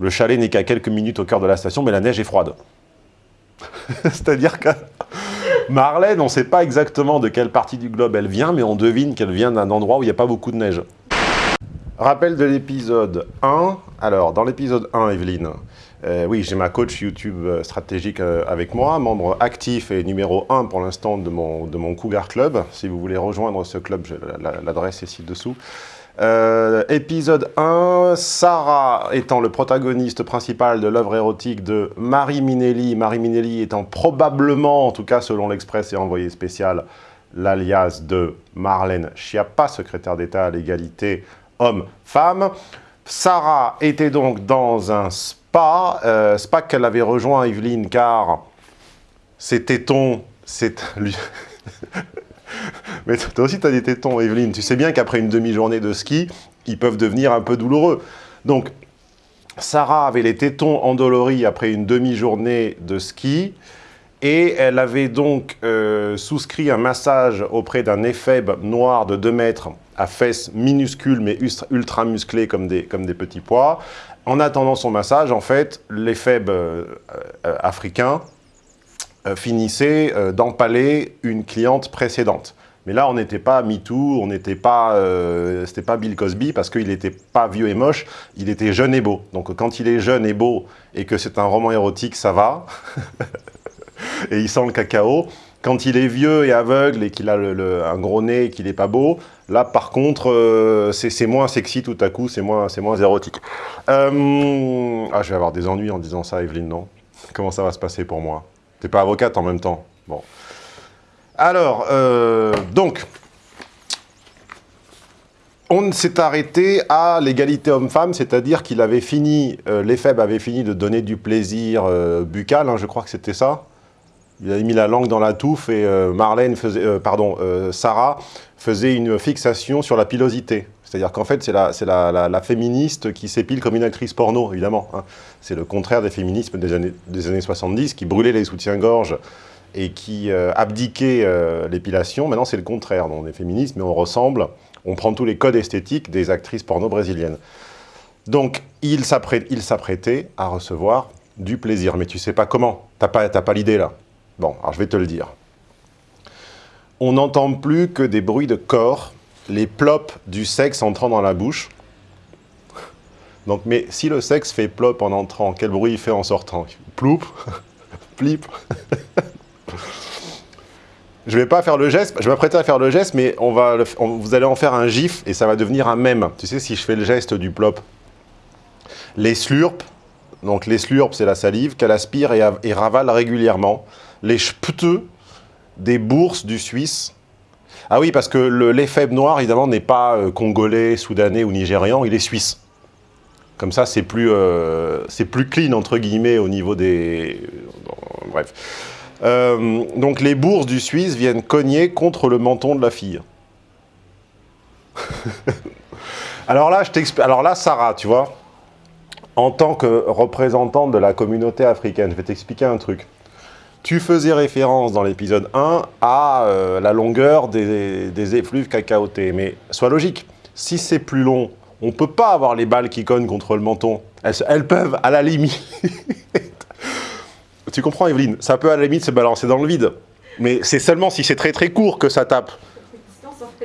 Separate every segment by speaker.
Speaker 1: Le chalet n'est qu'à quelques minutes au cœur de la station, mais la neige est froide. C'est-à-dire que Marlène, on ne sait pas exactement de quelle partie du globe elle vient, mais on devine qu'elle vient d'un endroit où il n'y a pas beaucoup de neige. Rappel de l'épisode 1. Alors, dans l'épisode 1, Evelyne, euh, oui, j'ai ma coach YouTube euh, stratégique euh, avec moi, membre actif et numéro 1 pour l'instant de mon, de Cougar Club. Si vous voulez rejoindre ce club, l'adresse est ci-dessous. Épisode 1, Sarah étant le protagoniste principal de l'œuvre érotique de Marie Minelli, Marie Minelli étant probablement, en tout cas selon l'Express et envoyé spécial, l'alias de Marlène Schiappa, secrétaire d'État à l'égalité homme-femme. Sarah était donc dans un spa, euh, spa qu'elle avait rejoint Evelyne car ses tétons, c'est lui. Mais toi aussi tu as des tétons Evelyne, tu sais bien qu'après une demi-journée de ski, ils peuvent devenir un peu douloureux. Donc Sarah avait les tétons endoloris après une demi-journée de ski et elle avait donc euh, souscrit un massage auprès d'un éphèbe noir de 2 mètres à fesses minuscules mais ultra musclées comme des, comme des petits pois. En attendant son massage, en fait, l'éphèbe euh, euh, africain finissait d'empaler une cliente précédente. Mais là, on n'était pas MeToo, on n'était pas, c'était pas Bill Cosby parce qu'il n'était pas vieux et moche, il était jeune et beau. Donc quand il est jeune et beau et que c'est un roman érotique, ça va. et il sent le cacao. Quand il est vieux et aveugle et qu'il a un gros nez et qu'il n'est pas beau, là par contre, euh, c'est moins sexy tout à coup, c'est moins, moins érotique. Euh, ah, je vais avoir des ennuis en disant ça, Evelyne, non? Comment ça va se passer pour moi? T'es pas avocate en même temps Bon. Alors, euh, donc, on s'est arrêté à l'égalité homme-femme, c'est-à-dire qu'il avait fini, l'EFEB avait fini de donner du plaisir buccal, hein, je crois que c'était ça il avait mis la langue dans la touffe et euh, Marlène faisait, euh, pardon, euh, Sarah faisait une fixation sur la pilosité. C'est-à-dire qu'en fait, c'est la, féministe qui s'épile comme une actrice porno, évidemment. Hein. C'est le contraire des féminismes des années, des années 70, qui brûlaient les soutiens-gorge et qui abdiquaient l'épilation. Maintenant, c'est le contraire. On est féministe, mais on ressemble, on prend tous les codes esthétiques des actrices porno brésiliennes. Donc, il s'apprêtait à recevoir du plaisir. Mais tu sais pas comment. T'as pas, pas l'idée, là. Bon, alors je vais te le dire. On n'entend plus que des bruits de corps, les plops du sexe entrant dans la bouche. Donc, mais si le sexe fait plop en entrant, quel bruit il fait en sortant? Ploup? Plip? Je ne vais pas faire le geste, je m'apprêter à faire le geste, mais on va vous allez en faire un gif et ça va devenir un mème. Tu sais, si je fais le geste du plop. Les slurps, donc les slurps, c'est la salive qu'elle aspire et, et ravale régulièrement les chpteux des bourses du Suisse. Ah oui, parce que l'effet noir, évidemment, n'est pas euh, congolais, soudanais ou nigérian, il est suisse. Comme ça, c'est plus, euh, plus clean, entre guillemets, au niveau des... Euh, bref. donc les bourses du Suisse viennent cogner contre le menton de la fille. Alors là, je t'explique. Alors là, Sarah, tu vois, en tant que représentante de la communauté africaine, je vais t'expliquer un truc. Tu faisais référence dans l'épisode 1 à euh, la longueur des, effluves cacaotés. Mais sois logique, si c'est plus long, on ne peut pas avoir les balles qui cognent contre le menton. Elles, peuvent, à la limite... tu comprends, Evelyne? Ça peut, à la limite, se balancer dans le vide. Mais c'est seulement si c'est très très court que ça tape.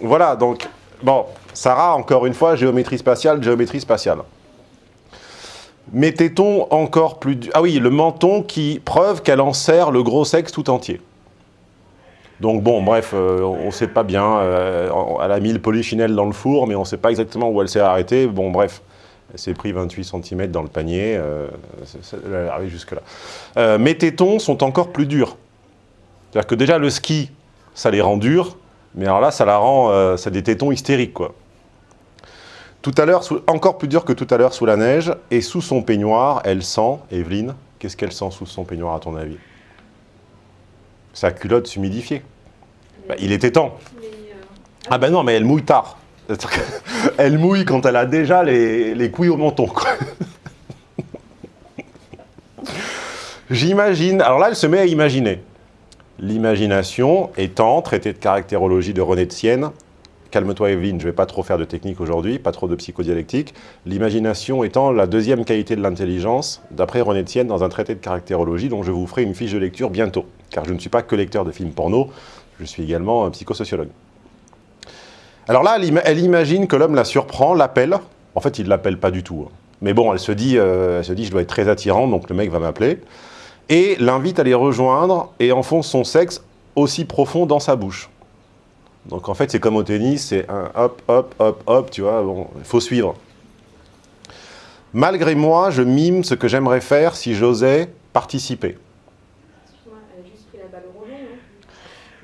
Speaker 1: Voilà, donc... Bon, Sarah, encore une fois, géométrie spatiale, géométrie spatiale. Mettait-on encore plus... Ah oui, le menton qui preuve qu'elle en serre le gros sexe tout entier. Donc bon, bref, euh, on ne selle pas bien. Euh, elle a mis le polychinelle dans le four, mais on ne sait pas exactement où elle s'est arrêtée. Bon, bref, elle s'est pris 28 cm dans le panier. Euh, elle est arrivée jusque-là. mes tétons sont encore plus durs. C'est-à-dire que déjà, le ski, ça les rend durs. Mais alors là, ça la rend... c'est des tétons hystériques, quoi. Tout à l'heure, encore plus dur que tout à l'heure sous la neige, et sous son peignoir, elle sent, Evelyne, qu'est-ce qu'elle sent sous son peignoir à ton avis? Sa culotte s'humidifier. Bah, il était temps. Ah ben non, mais elle mouille tard. elle mouille quand elle a déjà les, couilles au menton. J'imagine, alors là elle se met à imaginer. L'imagination étant, traité de caractérologie de René de Sienne, calme-toi Evelyne, je ne vais pas trop faire de technique aujourd'hui, pas trop de psychodialectique. L'imagination étant la deuxième qualité de l'intelligence, d'après René Tienne dans un traité de caractérologie dont je vous ferai une fiche de lecture bientôt. Car je ne suis pas que lecteur de films porno, je suis également un psychosociologue. Alors là, elle imagine que l'homme la surprend, l'appelle. En fait, il ne l'appelle pas du tout. Hein. Mais bon, elle se, dit, euh, elle se dit, je dois être très attirant, donc le mec va m'appeler. Et l'invite à les rejoindre et enfonce son sexe aussi profond dans sa bouche. Donc en fait, c'est comme au tennis, c'est un hop, hop, hop, hop, tu vois, il faut suivre. Malgré moi, je mime ce que j'aimerais faire si j'osais participer.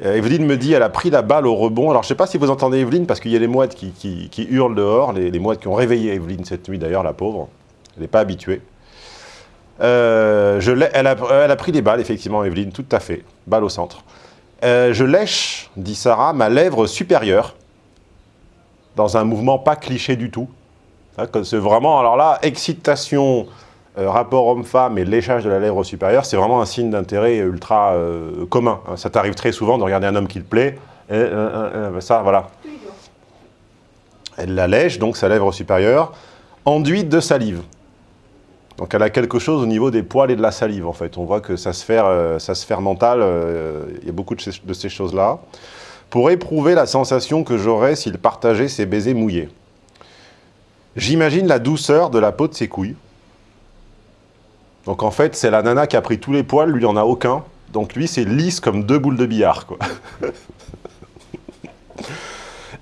Speaker 1: Euh, Evelyne me dit, elle a pris la balle au rebond. Alors, je ne sais pas si vous entendez Evelyne, parce qu'il y a les mouettes qui, hurlent dehors, les, mouettes qui ont réveillé Evelyne cette nuit, d'ailleurs, la pauvre. Elle n'est pas habituée. Euh, elle, a, elle, a, pris des balles, effectivement, Evelyne, tout à fait. Balle au centre. Euh, je lèche, dit Sarah, ma lèvre supérieure, dans un mouvement pas cliché du tout. Hein, c'est vraiment, alors là, excitation, euh, rapport homme-femme et léchage de la lèvre supérieure, c'est vraiment un signe d'intérêt ultra euh, commun. Hein. Ça t'arrive très souvent de regarder un homme qui te plaît, et, ça, voilà. Elle la lèche, donc sa lèvre supérieure, enduite de salive. Donc elle a quelque chose au niveau des poils et de la salive, en fait. On voit que se fait, euh, ça se mental, euh, il y a beaucoup de ces, choses-là. Pour éprouver la sensation que j'aurais s'il partageait ses baisers mouillés. J'imagine la douceur de la peau de ses couilles. Donc en fait, c'est la nana qui a pris tous les poils, lui, il en a aucun. Donc lui, c'est lisse comme deux boules de billard, quoi.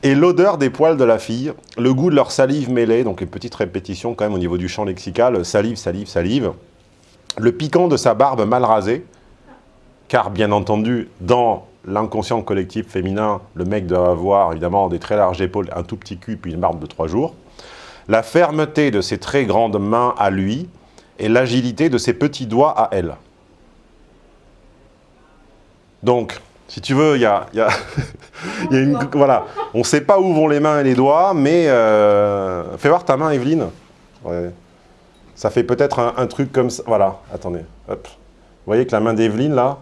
Speaker 1: Et l'odeur des poils de la fille, le goût de leur salive mêlée, donc une petite répétition quand même au niveau du champ lexical, salive, salive, salive. Le piquant de sa barbe mal rasée, car bien entendu, dans l'inconscient collectif féminin, le mec doit avoir évidemment des très larges épaules, un tout petit cul, puis une barbe de trois jours. La fermeté de ses très grandes mains à lui, et l'agilité de ses petits doigts à elle. Donc, si tu veux, il y a, une... Voilà, on ne sait pas où vont les mains et les doigts, mais euh, fais voir ta main, Evelyne. Ça fait peut-être un, truc comme ça. Voilà, attendez. Hop. Vous voyez que la main d'Evelyne, là,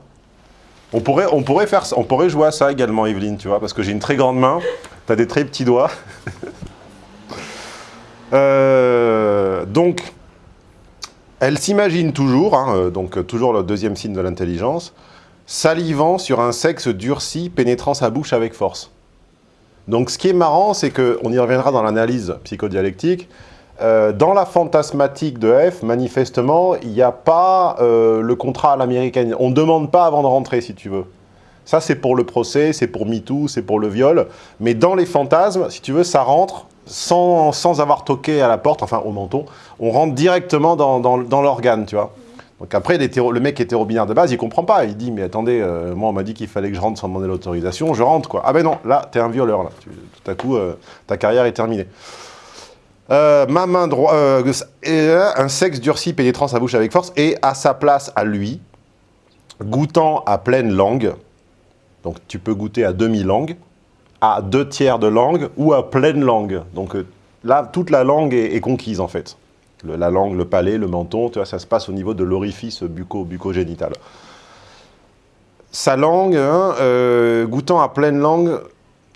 Speaker 1: on pourrait, on, pourrait faire, on pourrait jouer à ça également, Evelyne, tu vois, parce que j'ai une très grande main, tu as des très petits doigts. Euh, donc, elle s'imagine toujours, hein, euh, donc toujours le deuxième signe de l'intelligence, salivant sur un sexe durci pénétrant sa bouche avec force. Donc ce qui est marrant, c'est qu'on y reviendra dans l'analyse psychodialectique, euh, dans la fantasmatique de F, manifestement, il n'y a pas euh, le contrat à l'américaine. On ne demande pas avant de rentrer, si tu veux. Ça, c'est pour le procès, c'est pour MeToo, c'est pour le viol. Mais dans les fantasmes, si tu veux, ça rentre sans, sans avoir toqué à la porte, enfin au menton. On rentre directement dans, dans, dans l'organe, tu vois. Donc après, le mec hétéro-binaire de base, il comprend pas. Il dit, mais attendez, euh, moi on m'a dit qu'il fallait que je rentre sans demander l'autorisation, je rentre quoi. Ah ben non, là, t'es un violeur, là. tout à coup, euh, ta carrière est terminée. Euh, ma main droite, un sexe durci pénétrant sa bouche avec force, et à sa place à lui, goûtant à pleine langue, donc tu peux goûter à demi-langue, à deux tiers de langue, ou à pleine langue. Donc là, toute la langue est conquise en fait la langue, le palais, le menton, tu vois, ça se passe au niveau de l'orifice bucco, bucogénital. Sa langue, hein, euh, goûtant à pleine langue,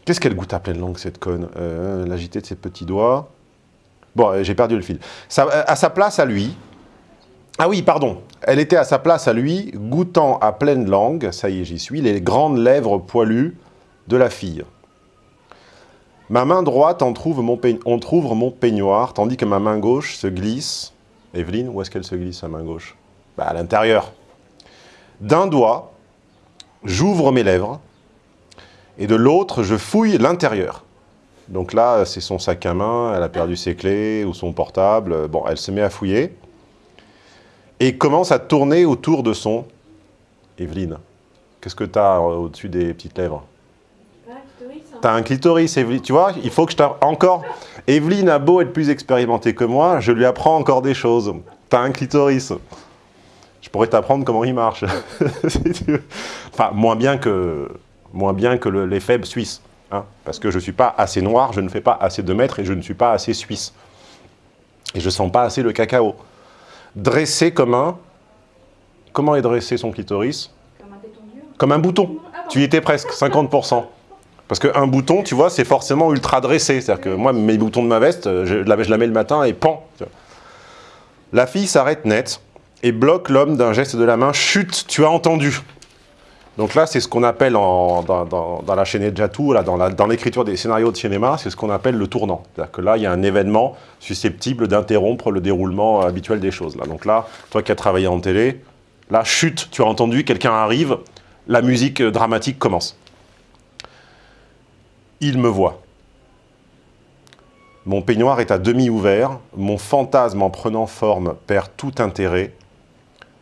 Speaker 1: qu'est-ce qu'elle goûte à pleine langue, cette conne euh, L'agité de ses petits doigts? Bon, euh, j'ai perdu le fil. à sa place à lui, ah oui, pardon, elle était à sa place à lui, goûtant à pleine langue, ça y est, j'y suis, les grandes lèvres poilues de la fille. Ma main droite on trouve mon peignoir, tandis que ma main gauche se glisse. Evelyne, où est-ce qu'elle se glisse, sa main gauche? Bah, À l'intérieur. D'un doigt, j'ouvre mes lèvres, et de l'autre, je fouille l'intérieur. Donc là, c'est son sac à main, elle a perdu ses clés ou son portable. Bon, elle se met à fouiller. Et commence à tourner autour de son... Evelyne, qu'est-ce que tu as au-dessus des petites lèvres? T'as un clitoris, Evelyne. Tu vois, il faut que je t'apprenne encore. Evelyne a beau être plus expérimentée que moi, je lui apprends encore des choses. T'as un clitoris. Je pourrais t'apprendre comment il marche. enfin, moins bien que, moins bien que les faibles suisses. Hein, parce que je ne suis pas assez noir, je ne fais pas assez de mètres et je ne suis pas assez suisse. Et je ne sens pas assez le cacao. Dressé comme un... Comment est dressé son clitoris? Comme un Comme un bouton. Ah, tu y étais presque, 50%. Parce qu'un bouton, tu vois, c'est forcément ultra dressé. C'est-à-dire que moi, mes boutons de ma veste, je la, je la mets le matin et pan. La fille s'arrête net et bloque l'homme d'un geste de la main. Chut, tu as entendu. Donc là, c'est ce qu'on appelle dans, la chaîne de Jatou, dans l'écriture des scénarios de cinéma, c'est ce qu'on appelle le tournant. C'est-à-dire que là, il y a un événement susceptible d'interrompre le déroulement habituel des choses. Là. Donc là, toi qui as travaillé en télé, là, chut, tu as entendu, quelqu'un arrive, la musique dramatique commence. Il me voit. Mon peignoir est à demi ouvert, mon fantasme en prenant forme perd tout intérêt,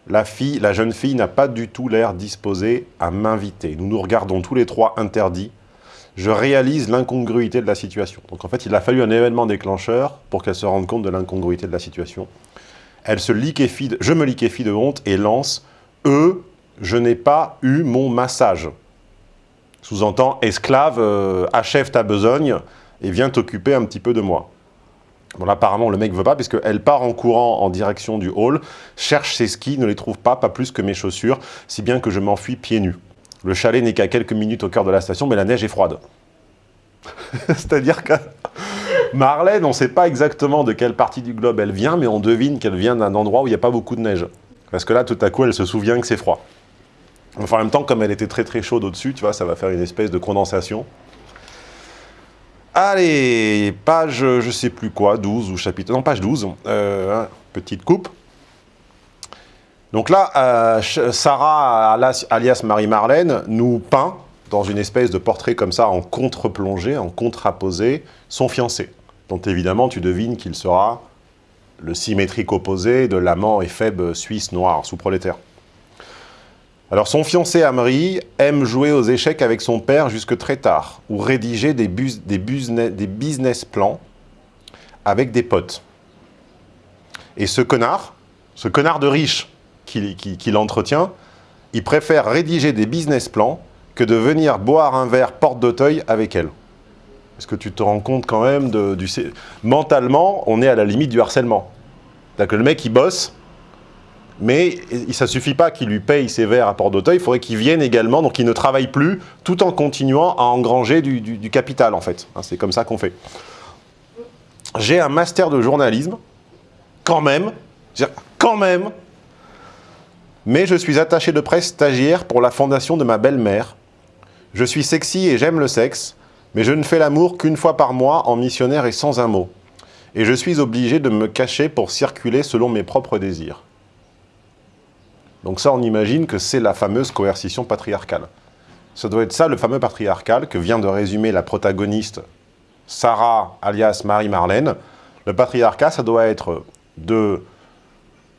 Speaker 1: la, jeune fille n'a pas du tout l'air disposée à m'inviter. Nous nous regardons tous les trois interdits. Je réalise l'incongruité de la situation. Donc en fait, il a fallu un événement déclencheur pour qu'elle se rende compte de l'incongruité de la situation. Elle se liquéfie, je me liquéfie de honte et lance « Eux, je n'ai pas eu mon massage ». Sous-entend « Esclave, euh, achève ta besogne et viens t'occuper un petit peu de moi ». Bon, apparemment, le mec veut pas, puisqu'elle part en courant en direction du hall, cherche ses skis, ne les trouve pas, pas plus que mes chaussures, si bien que je m'enfuis pieds nus. Le chalet n'est qu'à quelques minutes au cœur de la station, mais la neige est froide. C'est-à-dire que Marlène, on ne sait pas exactement de quelle partie du globe elle vient, mais on devine qu'elle vient d'un endroit où il n'y a pas beaucoup de neige. Parce que là, tout à coup, elle se souvient que c'est froid. Enfin, en même temps, comme elle était très très chaude au-dessus, tu vois, ça va faire une espèce de condensation. Allez, page, je sais plus quoi, 12 ou chapitre... Non, page 12, euh, hein, petite coupe. Donc là, euh, Sarah, alias Marie-Marlène, nous peint, dans une espèce de portrait comme ça, en contre-plongée, en contraposé, son fiancé, dont évidemment tu devines qu'il sera le symétrique opposé de l'amant éphèbe suisse noir, sous-prolétaire. Alors son fiancé Amri aime jouer aux échecs avec son père jusque très tard, ou rédiger des, business, plans avec des potes. Et ce connard, ce connard de riche qui, qui, l'entretient, il préfère rédiger des business plans que de venir boire un verre porte d'Auteuil avec elle. Est-ce que tu te rends compte quand même de, du... Mentalement, on est à la limite du harcèlement. C'est-à-dire que le mec, il bosse, mais ça ne suffit pas qu'il lui paye ses verres à Port d'Auteuil, il faudrait qu'il vienne également, donc qu'il ne travaille plus, tout en continuant à engranger du, capital, en fait. Hein, c'est comme ça qu'on fait. J'ai un master de journalisme, quand même, quand même, mais je suis attaché de presse stagiaire pour la fondation de ma belle-mère. Je suis sexy et j'aime le sexe, mais je ne fais l'amour qu'une fois par mois en missionnaire et sans un mot. Et je suis obligé de me cacher pour circuler selon mes propres désirs. Donc ça, on imagine que c'est la fameuse coercition patriarcale. Ça doit être ça, le fameux patriarcal, que vient de résumer la protagoniste Sarah, alias Marie-Marlène. Le patriarcat, ça doit être de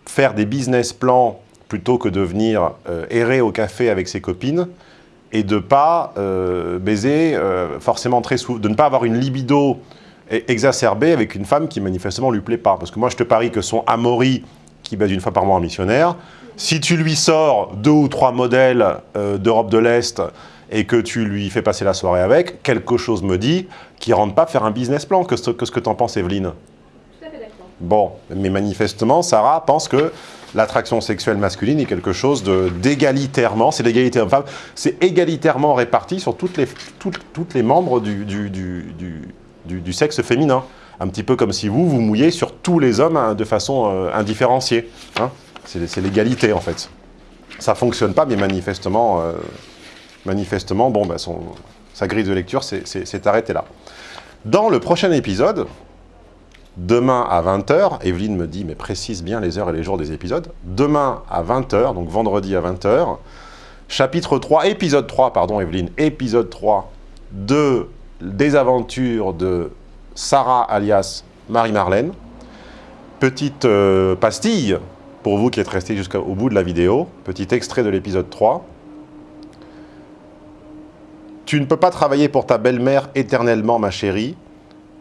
Speaker 1: faire des business plans plutôt que de venir euh, errer au café avec ses copines et de pas euh, baiser euh, forcément très souvent, de ne pas avoir une libido exacerbée avec une femme qui manifestement lui plaît pas. Parce que moi, je te parie que son amori, qui baise une fois par mois en missionnaire, si tu lui sors deux ou trois modèles euh, d'Europe de l'Est et que tu lui fais passer la soirée avec, quelque chose me dit qu'il ne rentre pas faire un business plan. Que ce que, ce que tu en penses, Evelyne? Tout à fait d'accord. Bon, mais manifestement, Sarah pense que l'attraction sexuelle masculine est quelque chose d'égalitairement, c'est l'égalité homme-femme, c'est égalitairement réparti sur toutes les, toutes, les membres du, du, du, sexe féminin. Un petit peu comme si vous, vous mouillez sur tous les hommes hein, de façon euh, indifférenciée. Hein c'est l'égalité, en fait. Ça fonctionne pas, mais manifestement, euh, manifestement bon, bah, sa grille de lecture s'est arrêtée là. Dans le prochain épisode, demain à 20h, Evelyne me dit, mais précise bien les heures et les jours des épisodes, demain à 20h, donc vendredi à 20h, chapitre 3, épisode 3, pardon Evelyne, épisode 3 de Des aventures de Sarah alias Marie-Marlène. Petite euh, pastille pour vous qui êtes restés jusqu'au bout de la vidéo, petit extrait de l'épisode 3. Tu ne peux pas travailler pour ta belle-mère éternellement, ma chérie.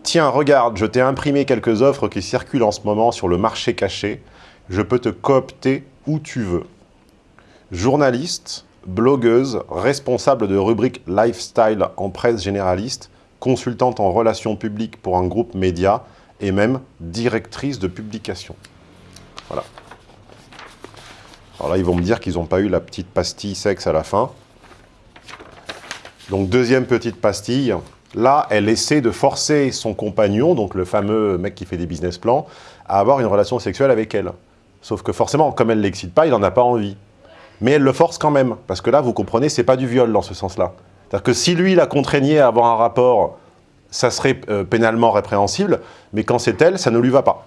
Speaker 1: Tiens, regarde, je t'ai imprimé quelques offres qui circulent en ce moment sur le marché caché. Je peux te coopter où tu veux. Journaliste, blogueuse, responsable de rubrique lifestyle en presse généraliste, consultante en relations publiques pour un groupe média et même directrice de publication. Voilà. Alors là, ils vont me dire qu'ils n'ont pas eu la petite pastille sexe à la fin. Donc deuxième petite pastille. Là, elle essaie de forcer son compagnon, donc le fameux mec qui fait des business plans, à avoir une relation sexuelle avec elle. Sauf que forcément, comme elle ne l'excite pas, il n'en a pas envie. Mais elle le force quand même, parce que là, vous comprenez, c'est pas du viol dans ce sens-là. C'est-à-dire que si lui la contraignait à avoir un rapport, ça serait euh, pénalement répréhensible, mais quand c'est elle, ça ne lui va pas.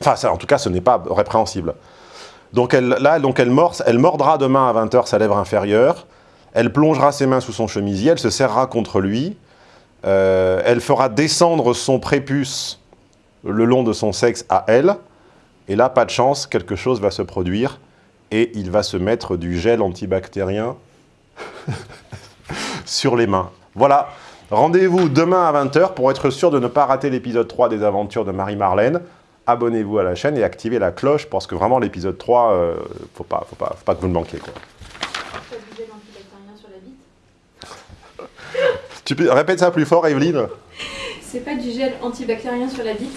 Speaker 1: Enfin, en tout cas, ce n'est pas répréhensible. Donc elle, là, elle mordra demain à 20h sa lèvre inférieure, elle plongera ses mains sous son chemisier, elle se serrera contre lui, euh, elle fera descendre son prépuce le long de son sexe à elle, et là, pas de chance, quelque chose va se produire, et il va se mettre du gel antibactérien sur les mains. Voilà, rendez-vous demain à 20h pour être sûr de ne pas rater l'épisode 3 des aventures de Marie-Marlène. Abonnez-vous à la chaîne et activez la cloche parce que vraiment l'épisode 3, euh, faut pas, faut pas, faut pas que vous le manquiez. Quoi. Tu peux, répète ça plus fort, Evelyne?
Speaker 2: C'est pas du gel antibactérien sur la bite?